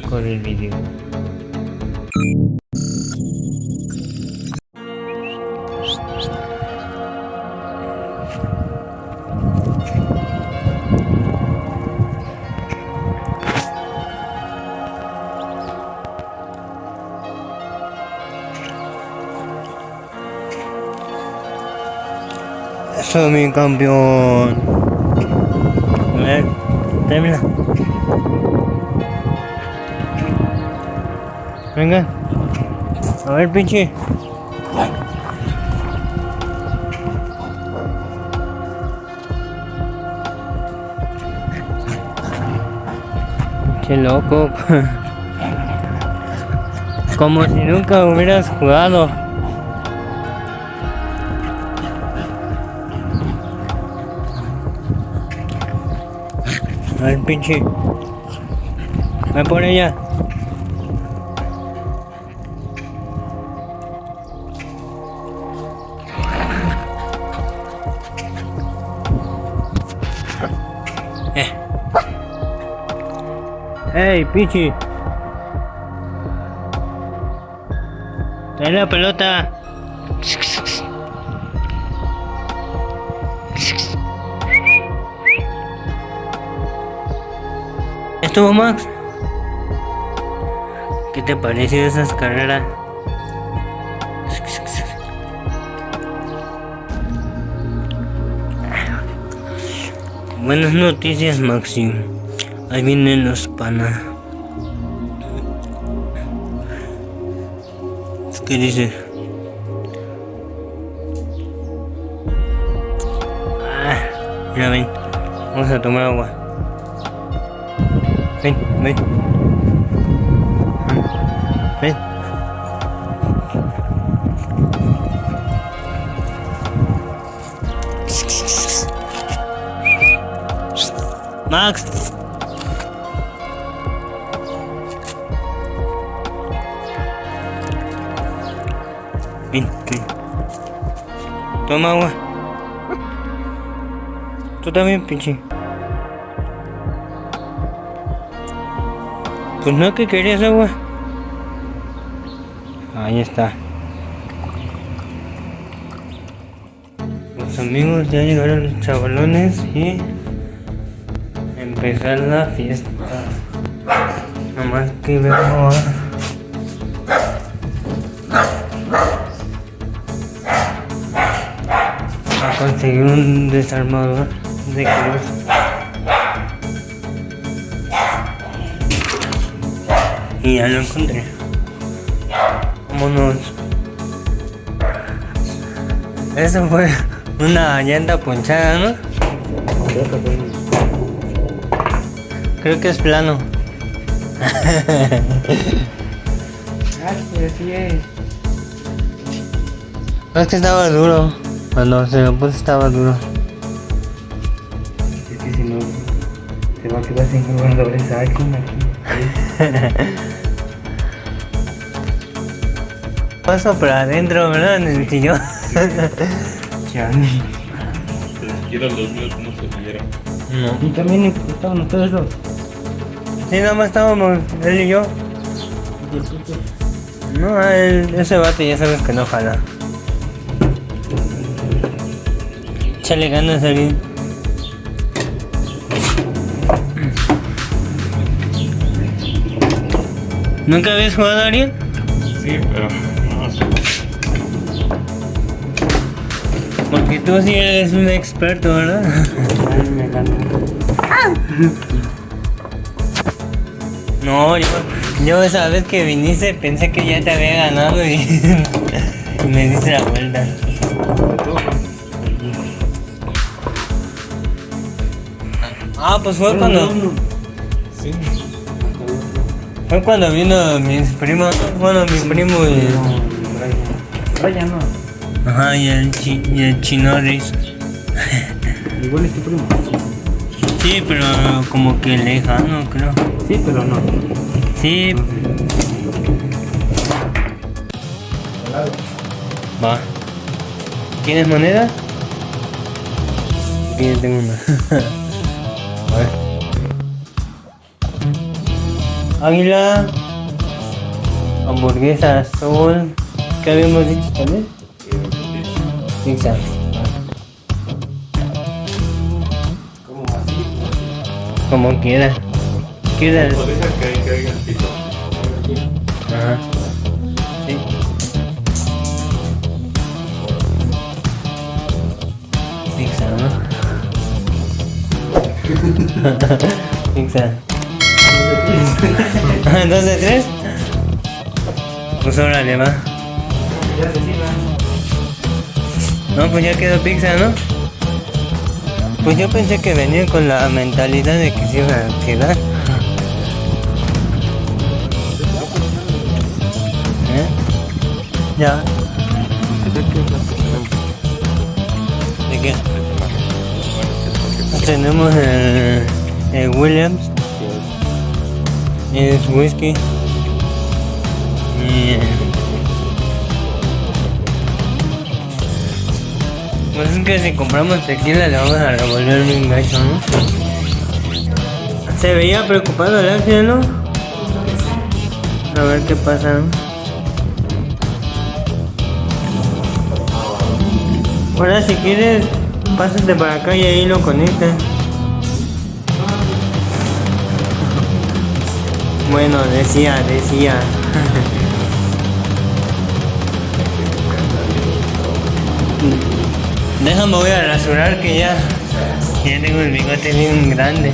que corre el video. Eso mi campeón. A ver, termina. Venga. A ver, pinche. Qué loco. Como si nunca hubieras jugado. A ver, pinche. Ve por ella. Eh. Hey, Pichi. Trae la pelota. ¿Estuvo Max? ¿Qué te pareció esas carreras? Buenas noticias, Maxi. Ahí vienen los panas. ¿Qué dice? Ah, mira, ven. Vamos a tomar agua. Ven, ven. Ven. Max. Toma agua. Tú también, pinche. Pues no que querías agua. Ahí está. Los amigos ya llegaron los chavalones y empezar la fiesta. Nomás que veo a... a conseguir un desarmador de cruz. Y ya lo encontré. Vámonos. Eso fue una llanta ponchada, ¿no? Creo que es plano. Ah, sí, sí es. No, es que estaba duro. Cuando se lo puse estaba duro. Es que si no, se va a quedar sin un doble saco aquí. Paso para adentro, ¿verdad? En el sillón. Chani. Ni siquiera los míos no se vieron. No. Y también estaban ustedes dos. Sí, nada más estábamos él y yo. Y el puto. No, él- ese bate ya sabes que no jala. Échale ganas, Ariel. ¿Nunca habías jugado, Ariel? Sí, pero no sé. Porque tú sí eres un experto, ¿verdad? Ay, me ganó. No, yo, esa vez que viniste pensé que ya te había ganado y, me diste la vuelta. Ah, pues fue cuando... Sí. Fue cuando vino mis primos, bueno, mi primo y, Vaya, no. ajá, y el, chi, y el chino Riz. Igual es tu primo. Sí, pero como que lejano, creo. Sí, pero no. Sí. Va. ¿Tienes moneda? Yo tengo una. A ver. Águila. Hamburguesa azul. ¿Qué habíamos dicho también? Pizza. Como quiera. Deja que caiga el piso. Ajá. Sí. Pizza, ¿no? Pizza. ¿Dos de tres? Pues órale, va. ya se sirva. No, pues ya quedó pizza, ¿no? Pues yo pensé que venía con la mentalidad de que se iba a quedar. ¿Eh? Ya. ¿De qué? Tenemos el, el Williams. Es whisky. Y, Pues es que si compramos tequila le vamos a revolver bien gacho, ¿no? Se veía preocupado el ángel, ¿no? A ver qué pasa, ¿no? Ahora si quieres, pásate para acá y ahí lo conectas. Bueno, decía, decía. Déjame voy a rasurar que ya, ya tengo el bigote bien grande.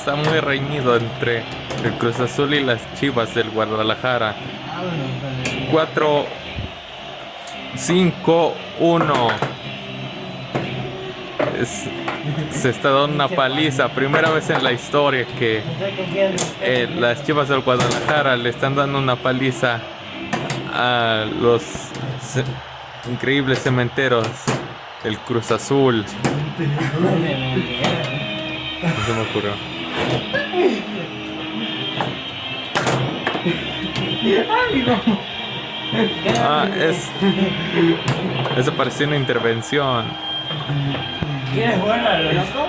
Está muy reñido entre el Cruz Azul y las Chivas del Guadalajara. 4 5 1 Es- se está dando una paliza, primera vez en la historia que eh, las Chivas del Guadalajara le están dando una paliza a los ce- increíbles cementeros del Cruz Azul. No se me ocurrió. Ah, es. Eso parecía una intervención. ¿Quieres jugar a lo loco?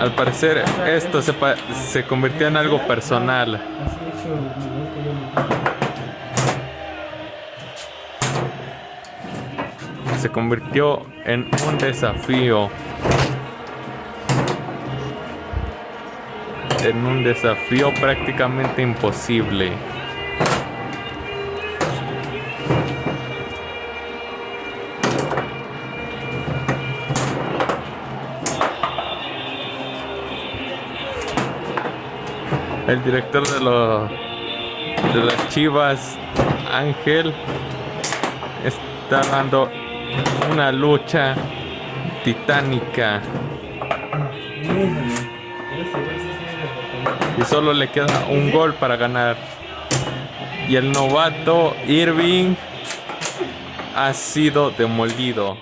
Al parecer, esto se, pa- se convirtió en algo personal. Se convirtió en un desafío. En un desafío prácticamente imposible. El director de los de las Chivas, Ángel, está dando una lucha titánica y solo le queda un gol para ganar. Y el novato Irving ha sido demolido.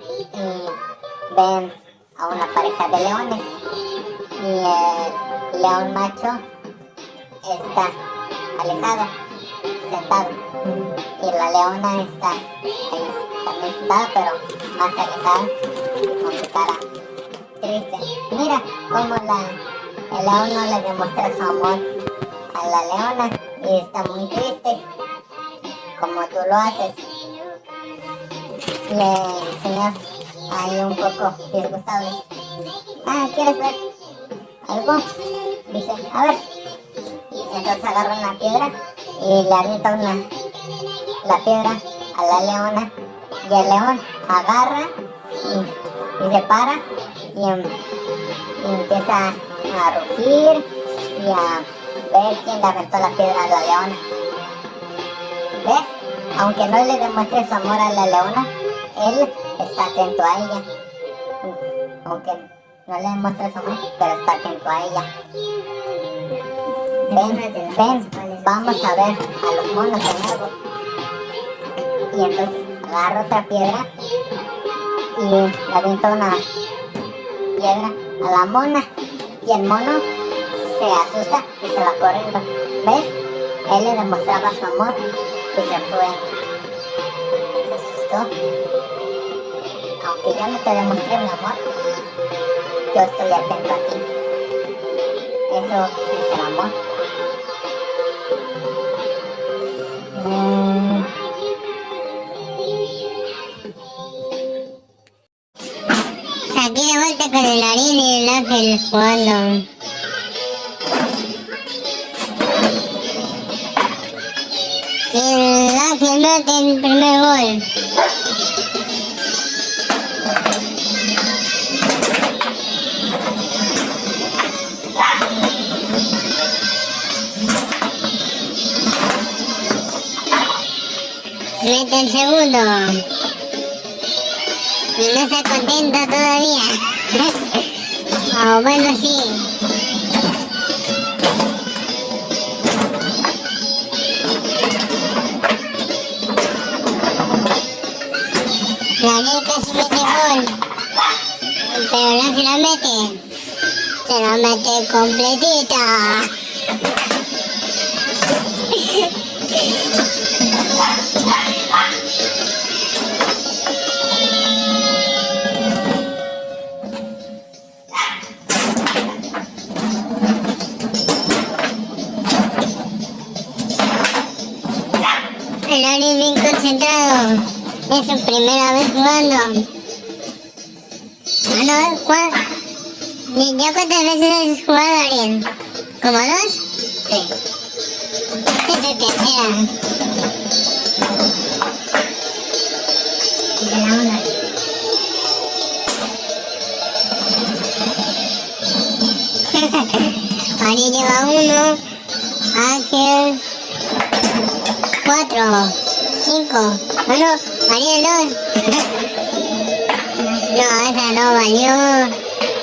y ven a una pareja de leones y el león macho está alejado, sentado y la leona está ahí también sentada pero más alejada con su cara triste. Mira cómo la, el león no le demuestra su amor a la leona y está muy triste, como tú lo haces. Le enseñó ahí un poco disgustado. Ah, ¿quieres ver algo? Dice, a ver. Y entonces agarra una piedra y le avienta una, la piedra a la leona y el león agarra y, y se para y, em- y empieza a rugir y a ver quién le aventó la piedra a la leona. ¿Ves? Aunque no le demuestre su amor a la leona, él está atento a ella. Aunque no le demuestre su amor, pero está atento a ella. Ven, ven, vamos a ver a los monos de nuevo. Y entonces agarra otra piedra y le avienta una piedra a la mona. Y el mono se asusta y se va corriendo. ¿Ves? Él le demostraba su amor y se fue. Se asustó. Aunque yo no te demostré mi amor, yo estoy atento a ti. Eso el. Y el Ángel mete el primer gol. Mete el segundo. Y no está contento todavía. Ah, bueno, sí. La Ariel casi mete gol. Pero no se la mete. Se la mete completita. Ariel bien concentrado. Es su primera vez jugando. Ah, no, ¿cuál? ¿Ya cuántas veces has jugado, Ariel? ¿Como dos? Sí. Esta es tu tercera. Ariel lleva uno. Ángel. Cuatro. Cinco. Ah, no. Ariel dos. no, esa no valió.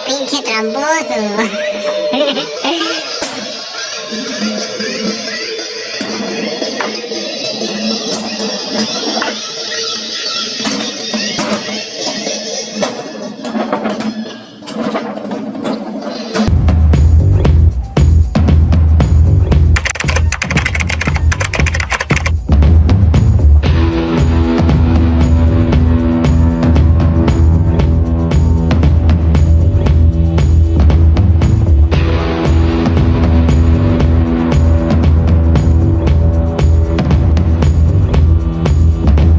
Pinche tramposo.